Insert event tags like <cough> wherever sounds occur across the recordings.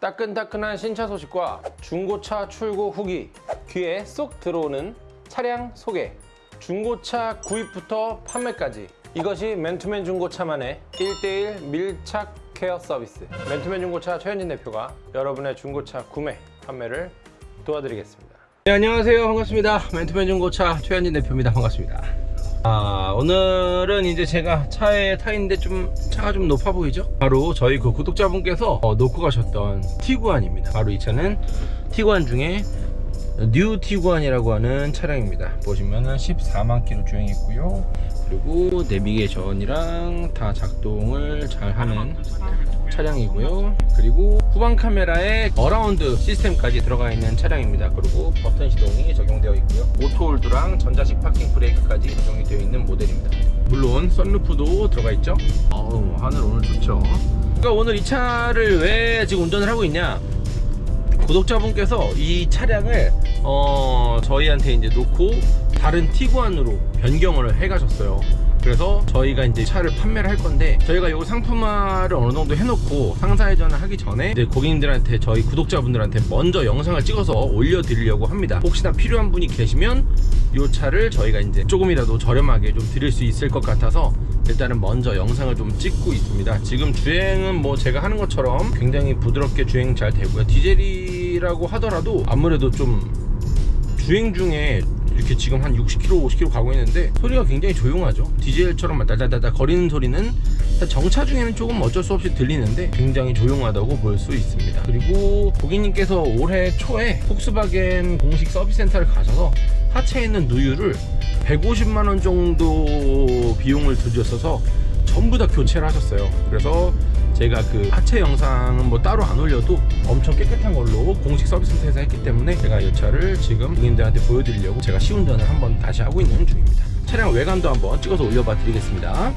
따끈따끈한 신차 소식과 중고차 출고 후기 귀에 쏙 들어오는 차량 소개. 중고차 구입부터 판매까지. 이것이 맨투맨 중고차만의 1대1 밀착 케어 서비스 맨투맨 중고차 최현진 대표가 여러분의 중고차 구매 판매를 도와드리겠습니다 네, 안녕하세요 반갑습니다 맨투맨 중고차 최현진 대표입니다 반갑습니다 아, 오늘은 이제 제가 차에 타 있는데 좀 차가 좀 높아 보이죠? 바로 저희 그 구독자분께서 어, 놓고 가셨던 티구안입니다. 바로 이 차는 티구안 중에 뉴 티구안이라고 하는 차량입니다. 보시면은 14만 킬로 주행했고요. 그리고 내비게이션이랑 다 작동을 잘 하는 차량이고요. 그리고 후방 카메라에 around 시스템까지 들어가 있는 차량입니다. 그리고 버튼 시동이 적용되어 있고요. auto hold랑 전자식 파킹 브레이크까지 적용이 되어 있는 모델입니다. 물론 썬루프도 들어가 있죠. 어우 하늘 오늘 좋죠. 그러니까 오늘 이 차를 왜 지금 운전을 하고 있냐? 구독자분께서 이 차량을 어, 저희한테 이제 놓고 다른 티구안으로 변경을 해 가셨어요. 그래서 저희가 이제 차를 판매를 할 건데 저희가 이 상품화를 어느 정도 해놓고 상사회전을 하기 전에 이제 고객님들한테 저희 구독자분들한테 먼저 영상을 찍어서 올려드리려고 합니다. 혹시나 필요한 분이 계시면 이 차를 저희가 이제 조금이라도 저렴하게 좀 드릴 수 있을 것 같아서 일단은 먼저 영상을 좀 찍고 있습니다. 지금 주행은 뭐 제가 하는 것처럼 굉장히 부드럽게 주행 잘 되고요. 디젤이 라고 하더라도 아무래도 좀 주행 중에 이렇게 지금 한 60km, 50km 가고 있는데 소리가 굉장히 조용하죠. 디젤처럼 달달달달 거리는 소리는 정차 중에는 조금 어쩔 수 없이 들리는데 굉장히 조용하다고 볼 수 있습니다. 그리고 고객님께서 올해 초에 폭스바겐 공식 서비스 센터를 가셔서 하체에 있는 누유를 150만원 정도 비용을 들였어서 전부 다 교체를 하셨어요. 그래서 제가 그 하체 영상은 뭐 따로 안 올려도 엄청 깨끗한 걸로 공식 서비스 센터에서 했기 때문에 제가 이 차를 지금 고객님들한테 보여드리려고 제가 시운전을 한번 다시 하고 있는 중입니다. 차량 외관도 한번 찍어서 올려봐 드리겠습니다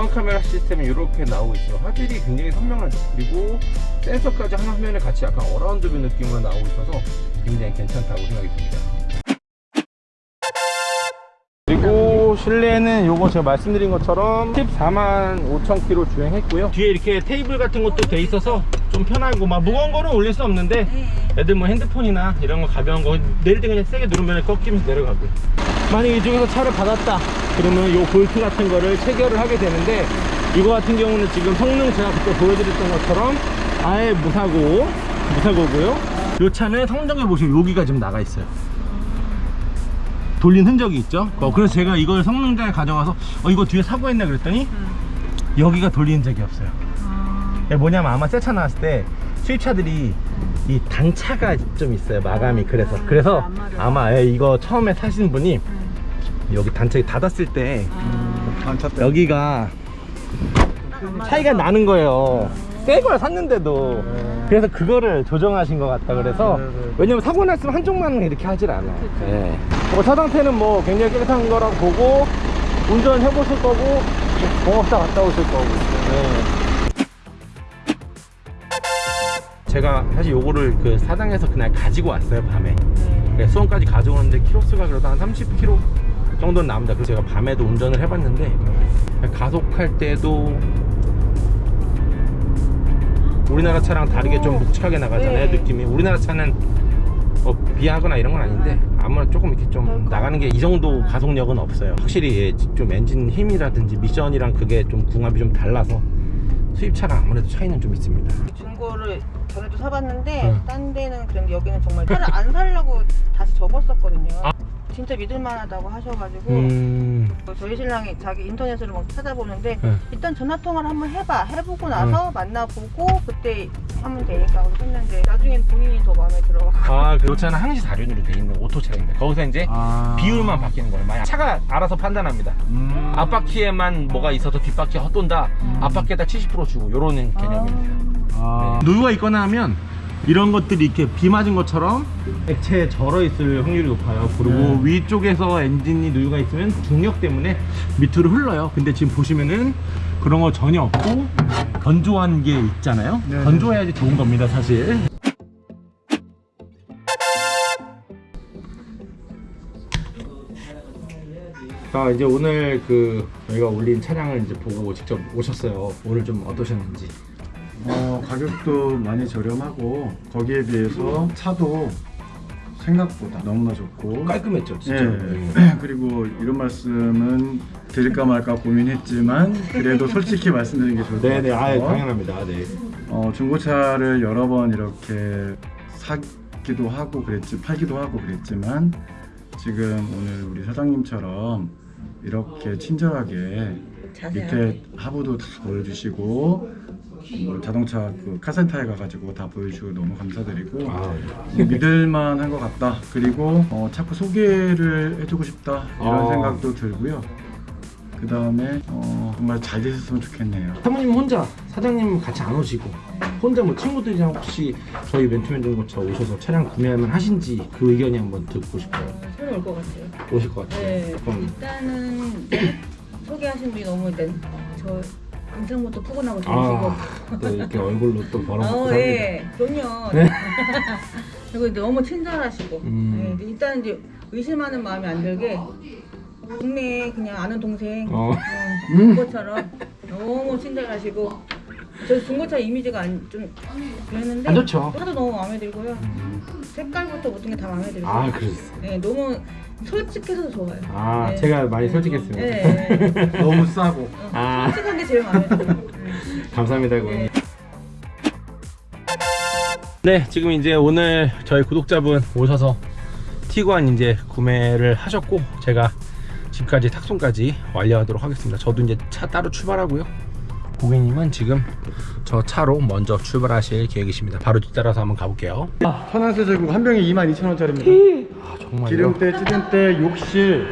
후방 카메라 시스템이 이렇게 나오고 있어요. 화질이 굉장히 선명하죠 그리고 센서까지 한 화면에 같이 약간 around view 느낌으로 나오고 있어서 굉장히 괜찮다고 생각이 듭니다. 그리고 실내는 요거 제가 말씀드린 것처럼 14만 5천 킬로 주행했고요. 뒤에 이렇게 테이블 같은 것도 돼 있어서 좀 편하고 막 무거운 거는 올릴 수 없는데 애들 뭐 핸드폰이나 이런 거 가벼운 거 내릴 때 그냥 세게 누르면 꺾이면서 내려가고요. 만약에 이쪽에서 차를 받았다 그러면 요 볼트 같은 거를 체결을 하게 되는데 이거 같은 경우는 지금 성능 제가 그때 보여드렸던 것처럼 아예 무사고 무사고고요. 요 차는 성적에 보시면 여기가 지금 나가 있어요. 돌린 흔적이 있죠? 어, 그래서 제가 이걸 성능자에 가져가서 어, 이거 뒤에 사고 했나 그랬더니 여기가 돌린 적이 없어요. 이게 뭐냐면 아마 새 차 나왔을 때 수입차들이 이 단차가 좀 있어요. 마감이 그래서. 그래서 아마 예, 이거 처음에 사신 분이 여기 단차가 닫았을 때 여기가 차이가 나는 거예요. 새 걸 샀는데도. 그래서 그거를 조정하신 것 같다 그래서 왜냐면 사고 났으면 한쪽만 이렇게 하질 않아 예. 뭐차 상태는 뭐 굉장히 깨끗한 거라고 보고 운전 해보실 거고 공업사 갔다 오실 거고. 예. 제가 사실 요거를 그 사장에서 그날 가지고 왔어요 밤에. 그래서 수원까지 가져오는데 키로수가 그래도 한 30km 정도는 나옵니다. 그래서 제가 밤에도 운전을 해봤는데 가속할 때도 우리나라 차랑 다르게 좀 묵직하게 나가잖아요 네. 느낌이. 우리나라 차는 뭐 비하거나 이런 건 아닌데 아무래도 조금 이렇게 좀 나가는 게 이 정도 가속력은 없어요. 확실히 예, 좀 엔진 힘이라든지 미션이랑 그게 좀 궁합이 좀 달라서 수입차랑 아무래도 차이는 좀 있습니다. 중고를 전에도 사봤는데 응. 딴 데는 그랬는데 여기는 정말 차를 안 살려고 다시 접었었거든요 진짜 믿을만하다고 하셔가지고 음. 저희 신랑이 자기 인터넷으로 막 찾아보는데 네. 일단 전화 통화를 한번 해봐 해보고 나서 만나보고 그때 하면 되니까 했는데 나중엔 본인이 더 마음에 들어하고 아, 그 차는 항시 사륜으로 돼 있는 오토 차량입니다. 거기서 이제 아. 비율만 바뀌는 거예요. 만약 차가 알아서 판단합니다. 음. 앞바퀴에만 뭐가 있어서 뒷바퀴 헛돈다. 앞바퀴에다 70% 주고 이런 개념입니다. 아. 누유가 있거나 하면 이런 것들이 이렇게 비 맞은 것처럼 액체에 절어 있을 확률이 높아요. 그리고 네. 위쪽에서 엔진이 누유가 있으면 중력 때문에 밑으로 흘러요. 근데 지금 보시면은 그런 거 전혀 없고 건조한 게 있잖아요. 네. 건조해야지 좋은 겁니다, 사실. 자 이제 오늘 그 저희가 올린 차량을 이제 보고 직접 오셨어요. 오늘 좀 어떠셨는지. 어, 가격도 많이 저렴하고 거기에 비해서 차도 생각보다 너무나 좋고 깔끔했죠, 진짜. 예. <clears throat> 그리고 이런 말씀은 드릴까 말까 고민했지만 그래도 솔직히 말씀드리는 게 좋을 것 네네, 아 같아요. 당연합니다. 네. 어, 중고차를 여러 번 이렇게 사기도 하고 그랬지 팔기도 하고 그랬지만 지금 오늘 우리 사장님처럼 이렇게 친절하게 밑에 하부도 다 보여주시고 뭐 자동차 그 카센터에 가가지고 다 보여주고 너무 감사드리고 아, 믿을만한 것 같다. 그리고 어, 자꾸 소개를 해주고 싶다 이런 아. 생각도 들고요. 그 다음에 어, 정말 잘 되셨으면 좋겠네요. 사모님 혼자 사장님 같이 안 오시고 혼자 뭐 친구들이랑 혹시 저희 멘토맨 중고차 오셔서 차량 구매하면 하신지 그 의견이 한번 듣고 싶어요. 저는 올것 같아요 오실 것 같아요. 네 그럼 일단은 소개하신 분이 너무 일단 저 인상부터 푸근하고 좋으시고 아, 또 이렇게 얼굴로 또 <laughs> 벌어먹고 어. 예, 그럼요. <laughs> 그리고 너무 친절하시고, 음. 예, 일단 이제 의심하는 마음이 안 들게 동네 그냥 아는 동생 어. 어, <laughs> 그것처럼 너무 친절하시고 저 중고차 이미지가 안, 좀 그랬는데 안 좋죠. 차도 너무 마음에 들고요. 색깔부터 모든 게 다 마음에 들고, 아, 그러셨어요. 예, 너무 솔직해서 좋아요. 아, 예. 제가 많이 솔직했습니다. 예, 예. <laughs> 너무 싸고 어, 아. 솔직한 게 제일 마음에 들어요. 예. <laughs> 감사합니다, 고객님. 네, 지금 이제 오늘 저희 구독자분 오셔서 티구안 이제 구매를 하셨고 제가 집까지 탁송까지 완료하도록 하겠습니다. 저도 이제 차 따로 출발하고요. 고객님은 지금 저 차로 먼저 출발하실 계획이십니다. 바로 뒤따라서 한번 가볼게요. 천안세 제국 한 병에 22,000원짜리입니다. 아, 정말요? 기름때, 찌든때, 욕실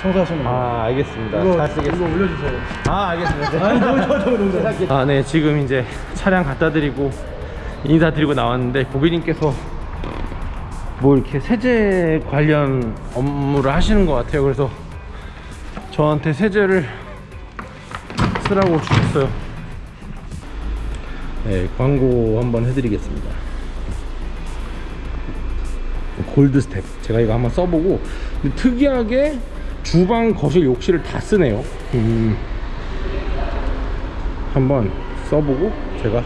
청소하시는 거. 아, 알겠습니다. 이거, 잘 쓰겠습니다. 이거 올려주세요. 아, 알겠습니다. 아니, 너무 좋아, 너무 좋아. 아, 네. 지금 이제 차량 갖다 드리고 인사드리고 나왔는데 고객님께서 뭐 이렇게 세제 관련 업무를 하시는 것 같아요. 그래서 저한테 세제를 쓰라고 주셨어요. 네, 광고 한번 해드리겠습니다. 골드 스텝. 제가 이거 한번 써보고 특이하게 주방, 거실, 욕실을 다 쓰네요. 음. 한번 써보고 제가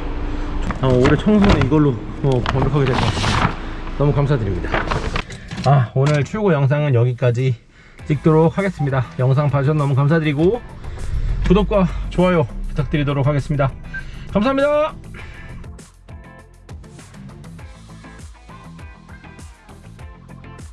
아, 올해 청소는 이걸로 어, 완벽하게 될 것 같습니다. 너무 감사드립니다. 아 오늘 출고 영상은 여기까지 찍도록 하겠습니다. 영상 봐주셔서 너무 감사드리고 구독과 좋아요 부탁드리도록 하겠습니다. 감사합니다.